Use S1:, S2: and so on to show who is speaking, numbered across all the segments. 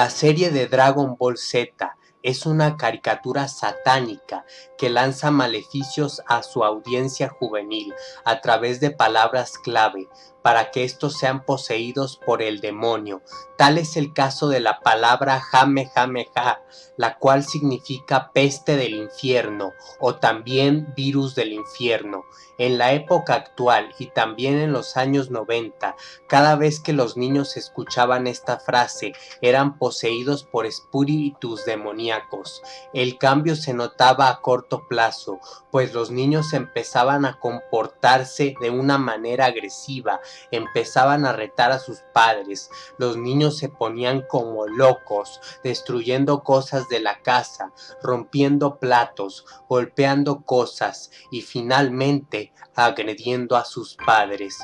S1: La serie de Dragon Ball Z. Es una caricatura satánica que lanza maleficios a su audiencia juvenil a través de palabras clave para que estos sean poseídos por el demonio. Tal es el caso de la palabra Jamejameja, la cual significa peste del infierno o también virus del infierno. En la época actual y también en los años 90, cada vez que los niños escuchaban esta frase eran poseídos por espíritus demoníacos. El cambio se notaba a corto plazo, pues los niños empezaban a comportarse de una manera agresiva, empezaban a retar a sus padres, los niños se ponían como locos, destruyendo cosas de la casa, rompiendo platos, golpeando cosas y finalmente agrediendo a sus padres.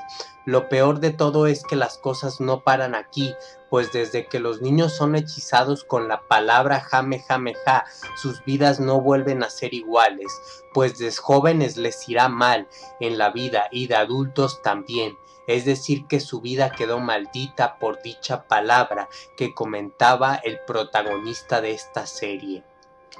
S1: Lo peor de todo es que las cosas no paran aquí, pues desde que los niños son hechizados con la palabra jame jame ja, sus vidas no vuelven a ser iguales, pues de jóvenes les irá mal en la vida y de adultos también, es decir que su vida quedó maldita por dicha palabra que comentaba el protagonista de esta serie.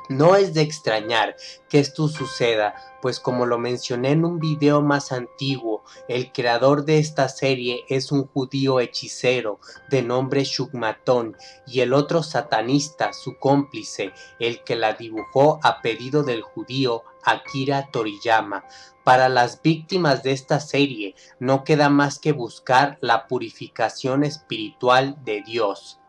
S1: No es de extrañar que esto suceda, pues como lo mencioné en un video más antiguo, el creador de esta serie es un judío hechicero de nombre Shugmatón y el otro satanista, su cómplice, el que la dibujó a pedido del judío Akira Toriyama. Para las víctimas de esta serie no queda más que buscar la purificación espiritual de Dios.